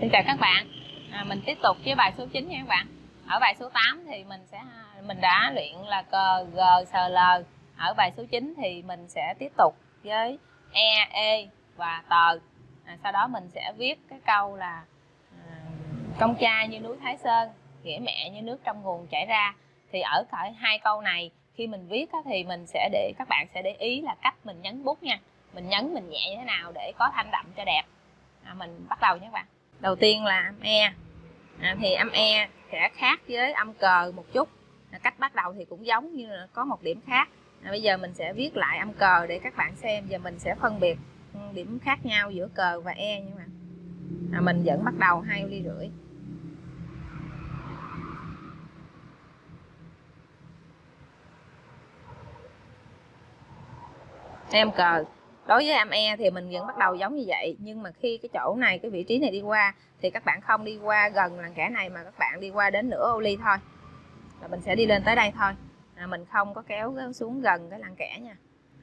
Xin chào các bạn. À, Mình tiếp tục với bài số 9 nha các bạn. Ở bài số 8 thì mình sẽ mình đã luyện là cờ G, S, L. Ở bài số 9 thì mình sẽ tiếp tục với E, E và tờ à, Sau đó mình sẽ viết cái câu là à, Công cha như núi Thái Sơn Nghĩa mẹ như nước trong nguồn chảy ra. Thì ở cả hai câu này khi mình viết thì mình sẽ để các bạn sẽ để ý là cách mình nhấn bút nha. Mình nhấn mình nhẹ như thế nào để có thanh đậm cho đẹp. À, mình bắt đầu nhé các bạn đầu tiên là âm e. À, thì âm e sẽ khác với âm cờ một chút. À, cách bắt đầu thì cũng giống như là có một điểm khác. À, bây giờ mình sẽ viết lại âm cờ để các bạn xem. Và mình sẽ phân biệt ừ, điểm khác nhau giữa cờ và e nhưng mà à, mình vẫn bắt đầu hai ly rưỡi. Em cờ đối với em e thì mình vẫn bắt đầu giống như vậy nhưng mà khi cái chỗ này cái vị trí này đi qua thì các bạn không đi qua gần làn kẻ này mà các bạn đi qua đến nửa ô ly thôi. Là mình sẽ đi lên tới đây thôi. À, mình không có kéo xuống gần cái làn kẻ nha.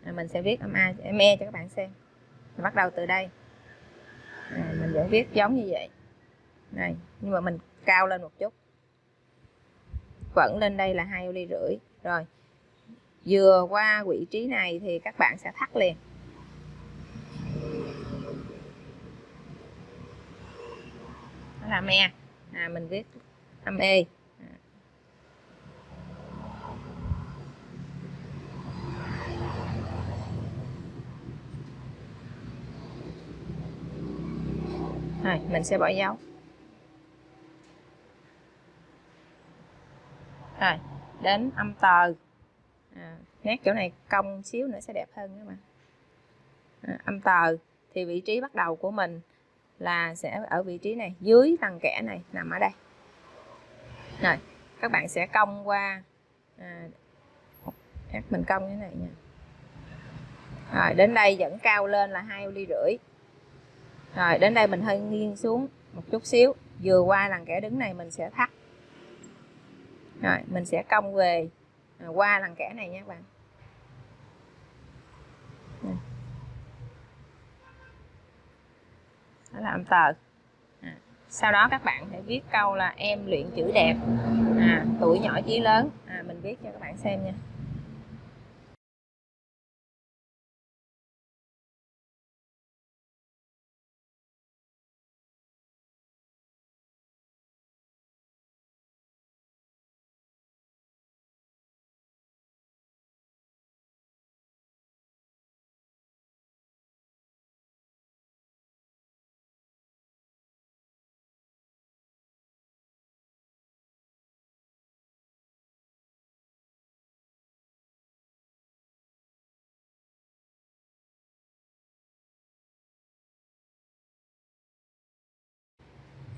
À, mình sẽ viết em a em e cho các bạn xem. Mình bắt đầu từ đây. À, mình vẫn viết giống như vậy. Này nhưng mà mình cao lên một chút. Vẫn lên đây là hai ô ly rưỡi. Rồi vừa qua vị trí này thì các bạn sẽ thắt liền. Đó là me à, mình viết âm e. Rồi mình sẽ bỏ dấu. Rồi đến âm tờ. À, nét chỗ này cong xíu nữa sẽ đẹp hơn các bạn à, âm tờ thì vị trí bắt đầu của mình là sẽ ở vị trí này dưới tầng kẻ này nằm ở đây. Rồi các bạn sẽ cong qua à, mình cong như thế này nha. Rồi đến đây vẫn cao lên là hai ly rưỡi. Rồi đến đây mình hơi nghiêng xuống một chút xíu vừa qua làng kẻ đứng này mình sẽ thắt. Rồi mình sẽ cong về à, qua làng kẻ này nha các bạn. Âm tờ à, sau đó các bạn hãy viết câu là em luyện chữ đẹp à, tuổi nhỏ chí lớn. À, mình viết cho các bạn xem nha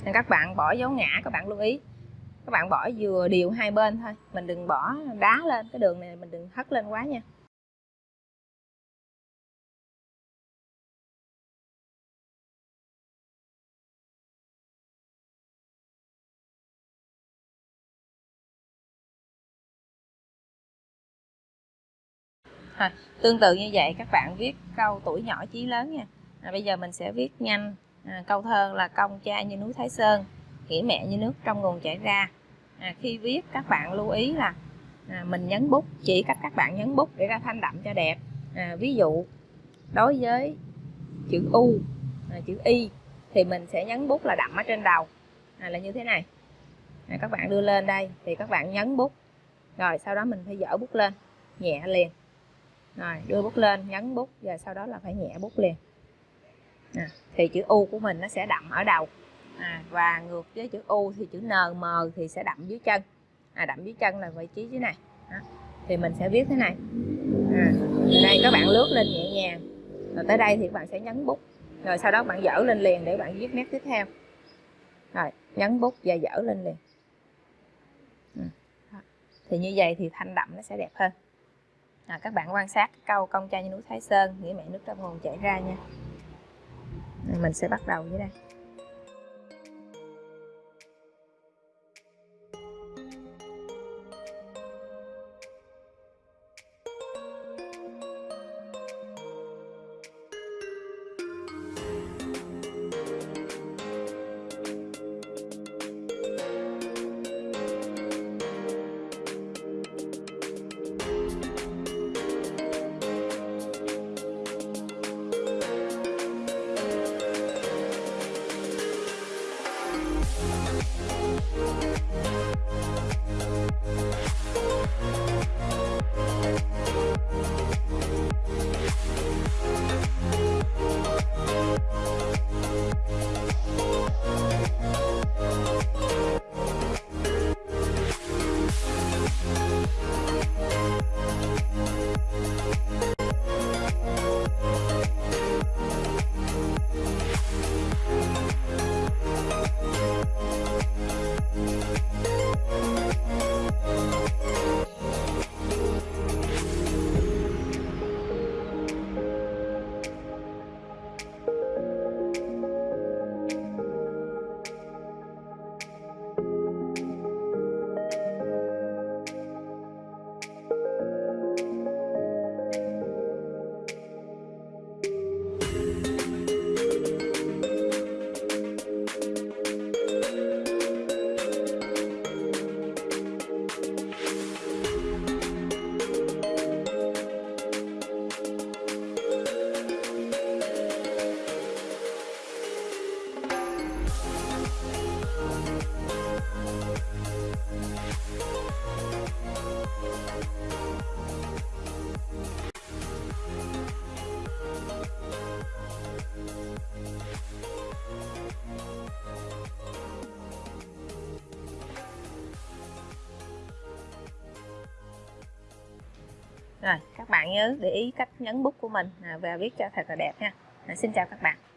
nên các bạn bỏ dấu ngã các bạn lưu ý. Các bạn bỏ vừa đều hai bên thôi. Mình đừng bỏ đá lên cái đường này mình đừng hất lên quá nha. Rồi, tương tự như vậy các bạn viết câu tuổi nhỏ chí lớn nha. À, bây giờ mình sẽ viết nhanh à, câu thơ là công cha như núi Thái Sơn nghĩa mẹ như nước trong nguồn chảy ra. À, khi viết các bạn lưu ý là à, mình nhấn bút chỉ cách các bạn nhấn bút để ra thanh đậm cho đẹp. À, ví dụ đối với chữ U à, chữ Y thì mình sẽ nhấn bút là đậm ở trên đầu. À, là như thế này. À, các bạn đưa lên đây thì các bạn nhấn bút. Rồi sau đó mình phải dở bút lên nhẹ liền. Rồi đưa bút lên nhấn bút rồi sau đó là phải nhẹ bút liền à, thì chữ U của mình nó sẽ đậm ở đầu. À, và ngược với chữ U thì chữ N M thì sẽ đậm dưới chân. À, đậm dưới chân là vị trí dưới này. À, thì mình sẽ viết thế này. À, đây các bạn lướt lên nhẹ nhàng. Rồi tới đây thì các bạn sẽ nhấn bút. Rồi sau đó bạn dở lên liền để bạn viết nét tiếp theo. Rồi nhấn bút và dở lên liền. Ừ. Thì như vậy thì thanh đậm nó sẽ đẹp hơn. À, các bạn quan sát câu công cha như núi Thái Sơn nghĩa mẹ nước trong nguồn chảy ra nha mình sẽ bắt đầu dưới đây. Rồi các bạn nhớ để ý cách nhấn bút của mình à, và viết cho thật là đẹp nha. À, xin chào các bạn.